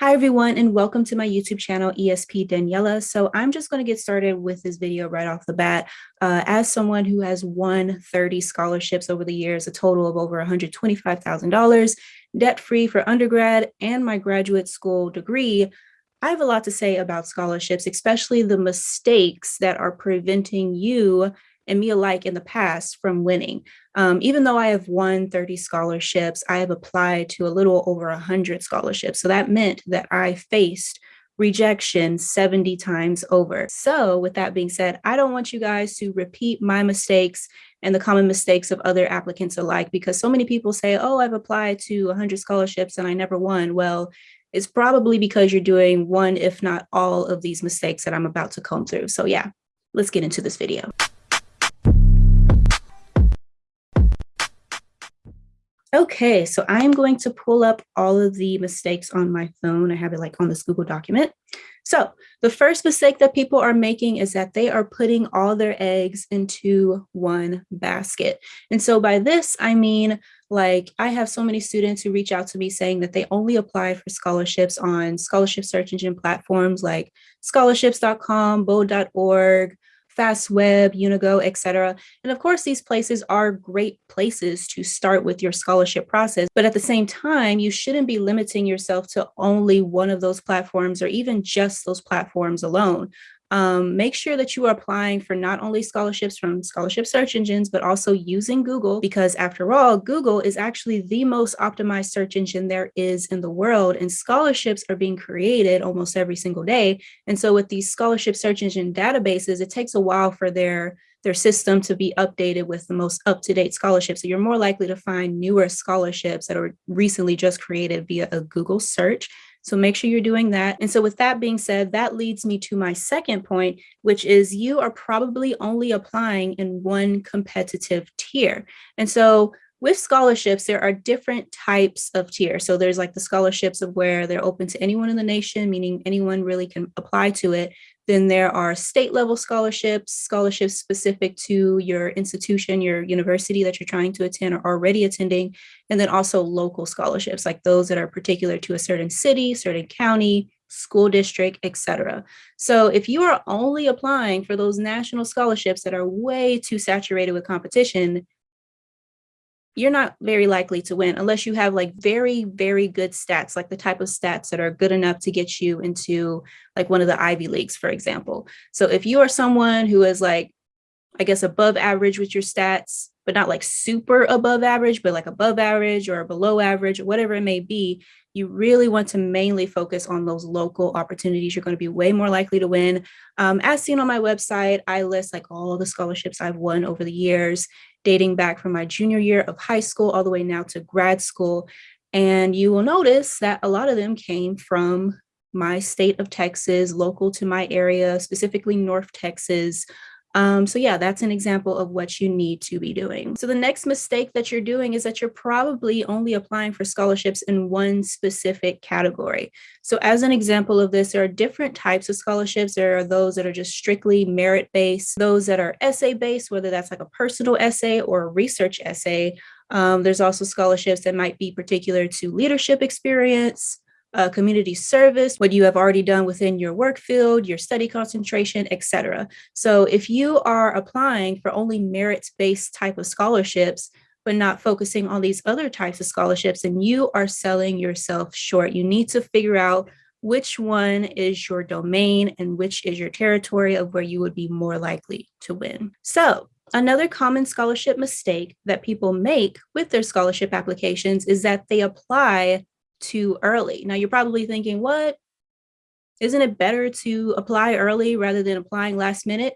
Hi everyone and welcome to my YouTube channel ESP Daniela. So I'm just going to get started with this video right off the bat. Uh, as someone who has won 30 scholarships over the years, a total of over $125,000, debt-free for undergrad and my graduate school degree, I have a lot to say about scholarships, especially the mistakes that are preventing you and me alike in the past from winning. Um, even though I have won 30 scholarships, I have applied to a little over 100 scholarships. So that meant that I faced rejection 70 times over. So with that being said, I don't want you guys to repeat my mistakes and the common mistakes of other applicants alike, because so many people say, oh, I've applied to 100 scholarships and I never won. Well, it's probably because you're doing one, if not all of these mistakes that I'm about to comb through. So yeah, let's get into this video. Okay, so I am going to pull up all of the mistakes on my phone. I have it like on this Google document. So the first mistake that people are making is that they are putting all their eggs into one basket. And so by this, I mean, like I have so many students who reach out to me saying that they only apply for scholarships on scholarship search engine platforms like scholarships.com, bold.org, FastWeb, Unigo, etc. And of course, these places are great places to start with your scholarship process. But at the same time, you shouldn't be limiting yourself to only one of those platforms or even just those platforms alone um, make sure that you are applying for not only scholarships from scholarship search engines, but also using Google, because after all, Google is actually the most optimized search engine there is in the world, and scholarships are being created almost every single day. And so with these scholarship search engine databases, it takes a while for their their system to be updated with the most up-to-date scholarships. So you're more likely to find newer scholarships that are recently just created via a Google search so make sure you're doing that. And so with that being said, that leads me to my second point, which is you are probably only applying in one competitive tier. And so with scholarships, there are different types of tiers. So there's like the scholarships of where they're open to anyone in the nation, meaning anyone really can apply to it. Then there are state level scholarships, scholarships specific to your institution, your university that you're trying to attend or already attending, and then also local scholarships, like those that are particular to a certain city, certain county, school district, etc. So if you are only applying for those national scholarships that are way too saturated with competition, you're not very likely to win unless you have like very, very good stats, like the type of stats that are good enough to get you into like one of the Ivy Leagues, for example. So if you are someone who is like, I guess, above average with your stats, but not like super above average, but like above average or below average whatever it may be, you really want to mainly focus on those local opportunities. You're going to be way more likely to win. Um, as seen on my website, I list like all the scholarships I've won over the years dating back from my junior year of high school all the way now to grad school. And you will notice that a lot of them came from my state of Texas, local to my area, specifically North Texas, um, so yeah, that's an example of what you need to be doing. So the next mistake that you're doing is that you're probably only applying for scholarships in one specific category. So as an example of this, there are different types of scholarships. There are those that are just strictly merit-based, those that are essay-based, whether that's like a personal essay or a research essay. Um, there's also scholarships that might be particular to leadership experience, uh, community service, what you have already done within your work field, your study concentration, etc. So if you are applying for only merits-based type of scholarships, but not focusing on these other types of scholarships, and you are selling yourself short. You need to figure out which one is your domain and which is your territory of where you would be more likely to win. So Another common scholarship mistake that people make with their scholarship applications is that they apply too early. Now you're probably thinking, what? Isn't it better to apply early rather than applying last minute?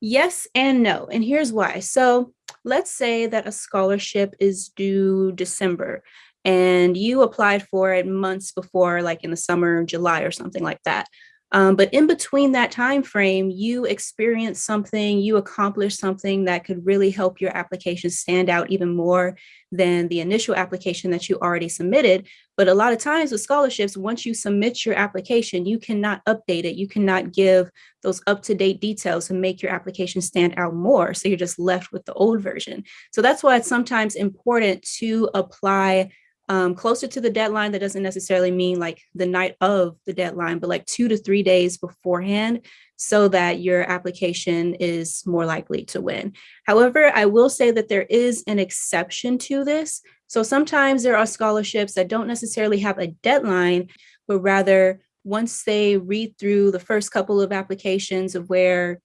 Yes and no, and here's why. So let's say that a scholarship is due December and you applied for it months before, like in the summer, July or something like that. Um, but in between that time frame, you experience something, you accomplish something that could really help your application stand out even more than the initial application that you already submitted. But a lot of times with scholarships, once you submit your application, you cannot update it. You cannot give those up-to-date details to make your application stand out more. So you're just left with the old version. So that's why it's sometimes important to apply um, closer to the deadline. That doesn't necessarily mean like the night of the deadline, but like two to three days beforehand so that your application is more likely to win. However, I will say that there is an exception to this. So sometimes there are scholarships that don't necessarily have a deadline, but rather once they read through the first couple of applications of where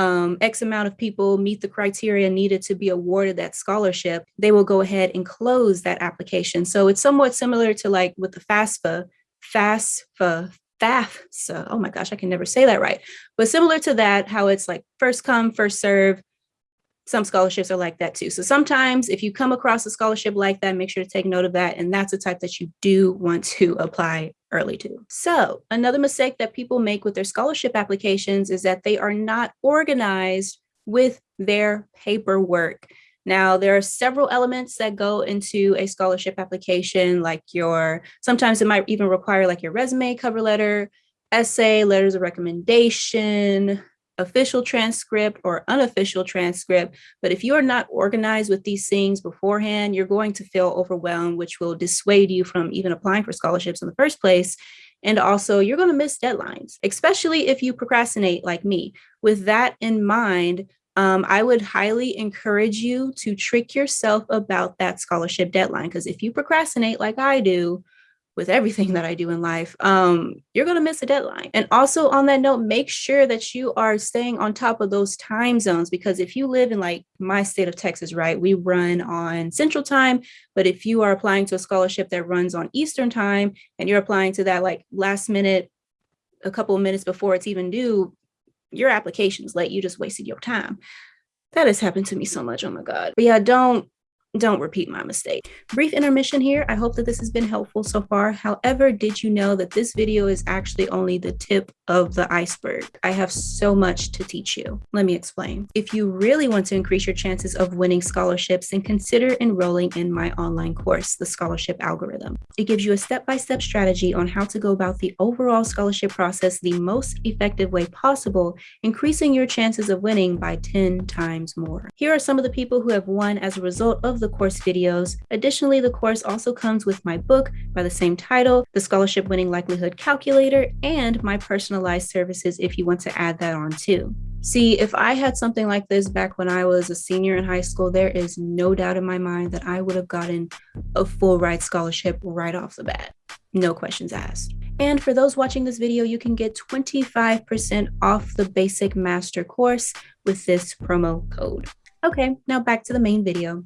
um, X amount of people meet the criteria needed to be awarded that scholarship, they will go ahead and close that application. So it's somewhat similar to like with the FAFSA, FAFSA, FAFSA, oh my gosh, I can never say that right. But similar to that, how it's like first come, first serve, some scholarships are like that too. So sometimes if you come across a scholarship like that, make sure to take note of that. And that's the type that you do want to apply early to. So another mistake that people make with their scholarship applications is that they are not organized with their paperwork. Now, there are several elements that go into a scholarship application, like your, sometimes it might even require like your resume, cover letter, essay, letters of recommendation, official transcript or unofficial transcript. But if you are not organized with these things beforehand, you're going to feel overwhelmed, which will dissuade you from even applying for scholarships in the first place. And also you're going to miss deadlines, especially if you procrastinate like me. With that in mind, um, I would highly encourage you to trick yourself about that scholarship deadline. Because if you procrastinate like I do, with everything that I do in life, um, you're going to miss a deadline. And also on that note, make sure that you are staying on top of those time zones because if you live in like my state of Texas, right, we run on central time. But if you are applying to a scholarship that runs on Eastern time and you're applying to that like last minute, a couple of minutes before it's even due, your application's late. You just wasted your time. That has happened to me so much. Oh my God. But yeah, don't don't repeat my mistake. Brief intermission here. I hope that this has been helpful so far. However, did you know that this video is actually only the tip of the iceberg? I have so much to teach you. Let me explain. If you really want to increase your chances of winning scholarships, then consider enrolling in my online course, The Scholarship Algorithm. It gives you a step-by-step -step strategy on how to go about the overall scholarship process the most effective way possible, increasing your chances of winning by 10 times more. Here are some of the people who have won as a result the course videos. Additionally, the course also comes with my book by the same title, The Scholarship Winning Likelihood Calculator, and my personalized services if you want to add that on too. See, if I had something like this back when I was a senior in high school, there is no doubt in my mind that I would have gotten a full ride scholarship right off the bat. No questions asked. And for those watching this video, you can get 25% off the basic master course with this promo code. Okay, now back to the main video.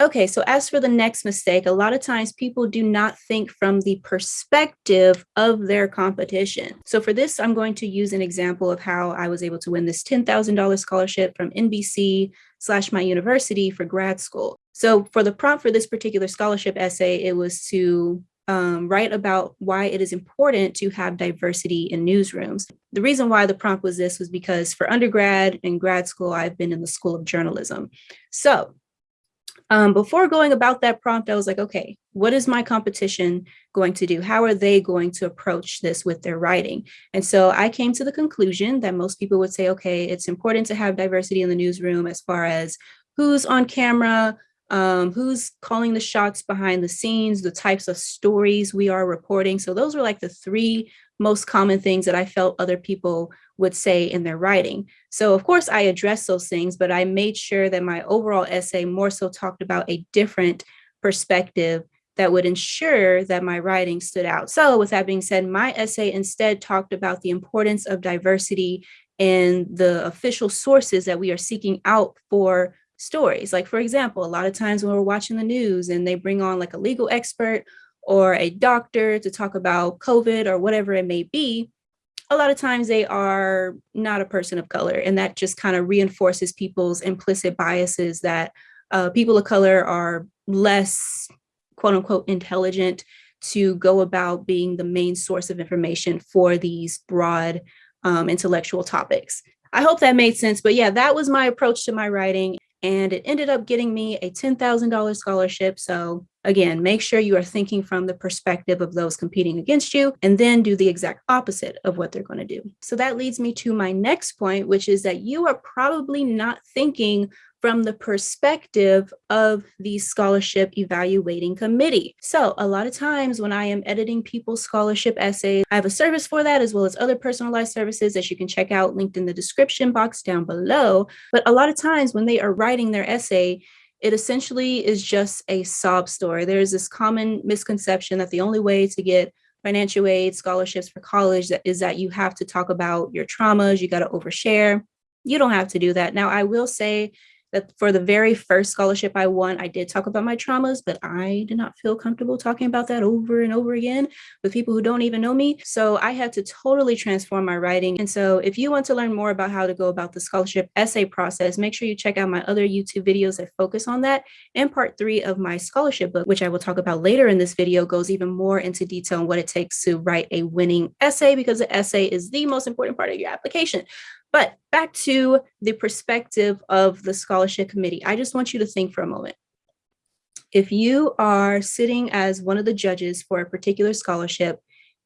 Okay, so as for the next mistake, a lot of times people do not think from the perspective of their competition. So for this, I'm going to use an example of how I was able to win this $10,000 scholarship from NBC slash my university for grad school. So for the prompt for this particular scholarship essay, it was to um, write about why it is important to have diversity in newsrooms. The reason why the prompt was this was because for undergrad and grad school, I've been in the School of Journalism. So um, before going about that prompt, I was like, okay, what is my competition going to do? How are they going to approach this with their writing? And so I came to the conclusion that most people would say, okay, it's important to have diversity in the newsroom as far as who's on camera, um, who's calling the shots behind the scenes, the types of stories we are reporting. So those were like the three most common things that I felt other people would say in their writing. So of course I addressed those things, but I made sure that my overall essay more so talked about a different perspective that would ensure that my writing stood out. So with that being said, my essay instead talked about the importance of diversity in the official sources that we are seeking out for stories. Like for example, a lot of times when we're watching the news and they bring on like a legal expert or a doctor to talk about COVID or whatever it may be, a lot of times they are not a person of color. And that just kind of reinforces people's implicit biases that uh, people of color are less quote unquote intelligent to go about being the main source of information for these broad um, intellectual topics. I hope that made sense. But yeah, that was my approach to my writing and it ended up getting me a $10,000 scholarship. So again, make sure you are thinking from the perspective of those competing against you and then do the exact opposite of what they're going to do. So that leads me to my next point, which is that you are probably not thinking from the perspective of the scholarship evaluating committee. So a lot of times when I am editing people's scholarship essays, I have a service for that as well as other personalized services that you can check out linked in the description box down below. But a lot of times when they are writing their essay, it essentially is just a sob story. There's this common misconception that the only way to get financial aid, scholarships for college that is that you have to talk about your traumas, you got to overshare. You don't have to do that. Now, I will say that for the very first scholarship I won, I did talk about my traumas, but I did not feel comfortable talking about that over and over again with people who don't even know me. So I had to totally transform my writing. And so if you want to learn more about how to go about the scholarship essay process, make sure you check out my other YouTube videos that focus on that. And part three of my scholarship book, which I will talk about later in this video, goes even more into detail on what it takes to write a winning essay because the essay is the most important part of your application. But back to the perspective of the scholarship committee, I just want you to think for a moment. If you are sitting as one of the judges for a particular scholarship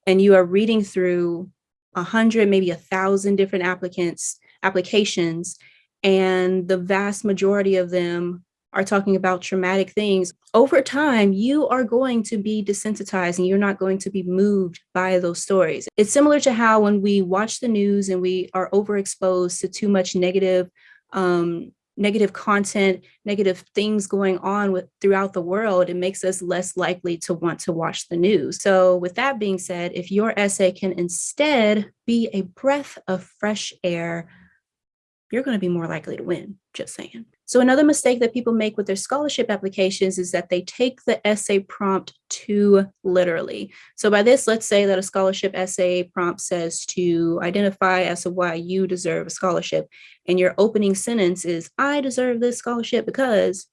and you are reading through a hundred, maybe a thousand different applicants, applications, and the vast majority of them are talking about traumatic things, over time, you are going to be desensitized and you're not going to be moved by those stories. It's similar to how when we watch the news and we are overexposed to too much negative, um, negative content, negative things going on with throughout the world, it makes us less likely to want to watch the news. So with that being said, if your essay can instead be a breath of fresh air, you're going to be more likely to win, just saying. So another mistake that people make with their scholarship applications is that they take the essay prompt too literally. So by this, let's say that a scholarship essay prompt says to identify as to why you deserve a scholarship. And your opening sentence is, I deserve this scholarship because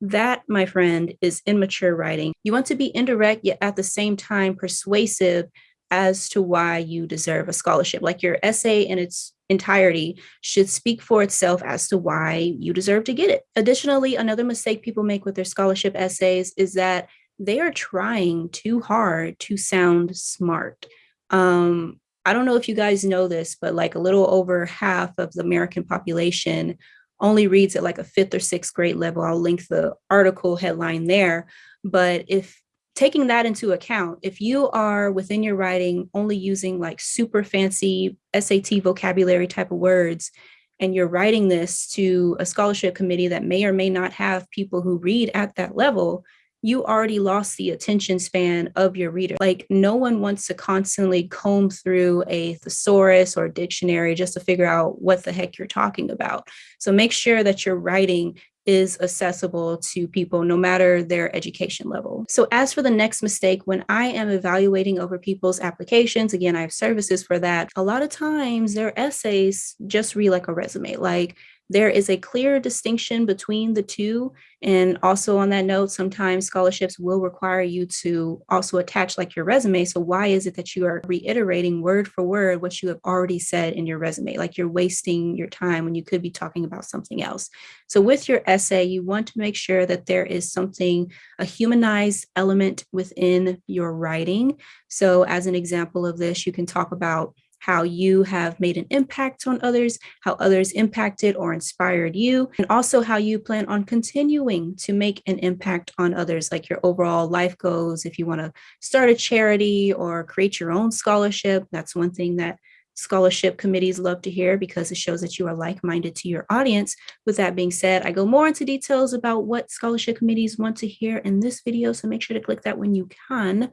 that, my friend, is immature writing. You want to be indirect, yet at the same time persuasive as to why you deserve a scholarship. Like your essay and its entirety should speak for itself as to why you deserve to get it. Additionally, another mistake people make with their scholarship essays is that they are trying too hard to sound smart. Um, I don't know if you guys know this, but like a little over half of the American population only reads at like a fifth or sixth grade level. I'll link the article headline there. But if taking that into account, if you are within your writing only using like super fancy SAT vocabulary type of words, and you're writing this to a scholarship committee that may or may not have people who read at that level, you already lost the attention span of your reader. Like no one wants to constantly comb through a thesaurus or a dictionary just to figure out what the heck you're talking about. So make sure that you're writing is accessible to people no matter their education level. So as for the next mistake, when I am evaluating over people's applications, again, I have services for that. A lot of times their essays just read like a resume. Like there is a clear distinction between the two. And also on that note, sometimes scholarships will require you to also attach like your resume. So why is it that you are reiterating word for word what you have already said in your resume? Like you're wasting your time when you could be talking about something else. So with your essay, you want to make sure that there is something, a humanized element within your writing. So as an example of this, you can talk about how you have made an impact on others, how others impacted or inspired you, and also how you plan on continuing to make an impact on others, like your overall life goals. If you want to start a charity or create your own scholarship, that's one thing that scholarship committees love to hear because it shows that you are like-minded to your audience. With that being said, I go more into details about what scholarship committees want to hear in this video, so make sure to click that when you can.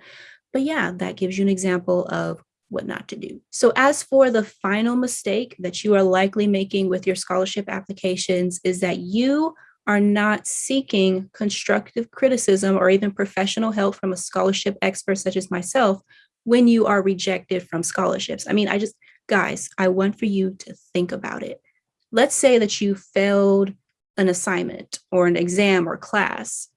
But yeah, that gives you an example of what not to do. So as for the final mistake that you are likely making with your scholarship applications is that you are not seeking constructive criticism or even professional help from a scholarship expert such as myself when you are rejected from scholarships. I mean, I just, guys, I want for you to think about it. Let's say that you failed an assignment or an exam or class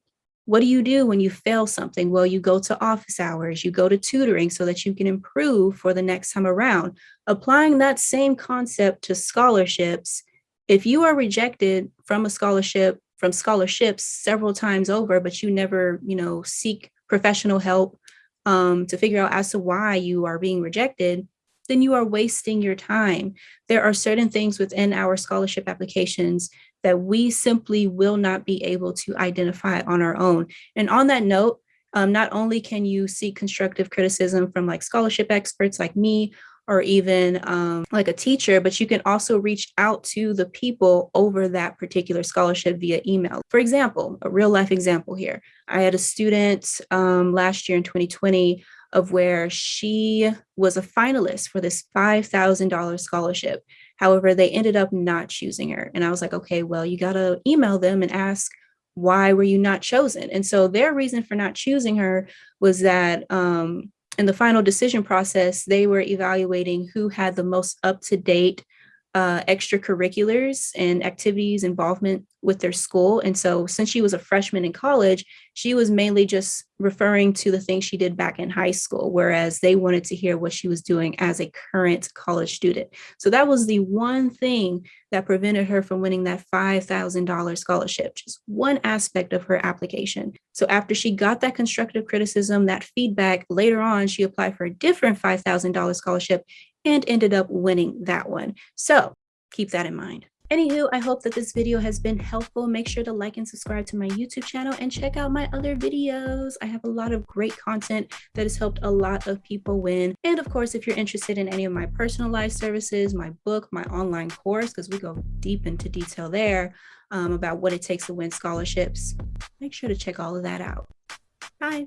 what do you do when you fail something? Well, you go to office hours, you go to tutoring so that you can improve for the next time around. Applying that same concept to scholarships, if you are rejected from a scholarship, from scholarships several times over, but you never, you know, seek professional help um, to figure out as to why you are being rejected, then you are wasting your time. There are certain things within our scholarship applications that we simply will not be able to identify on our own. And on that note, um, not only can you seek constructive criticism from like scholarship experts like me or even um, like a teacher, but you can also reach out to the people over that particular scholarship via email. For example, a real life example here. I had a student um, last year in 2020 of where she was a finalist for this $5,000 scholarship. However, they ended up not choosing her. And I was like, okay, well, you got to email them and ask, why were you not chosen? And so their reason for not choosing her was that um, in the final decision process, they were evaluating who had the most up-to-date uh, extracurriculars and activities involvement with their school. And so since she was a freshman in college, she was mainly just referring to the things she did back in high school, whereas they wanted to hear what she was doing as a current college student. So that was the one thing that prevented her from winning that $5,000 scholarship, just one aspect of her application. So after she got that constructive criticism, that feedback, later on, she applied for a different $5,000 scholarship and ended up winning that one. So keep that in mind. Anywho, I hope that this video has been helpful. Make sure to like and subscribe to my YouTube channel and check out my other videos. I have a lot of great content that has helped a lot of people win. And of course, if you're interested in any of my personalized services, my book, my online course, because we go deep into detail there um, about what it takes to win scholarships, make sure to check all of that out. Bye.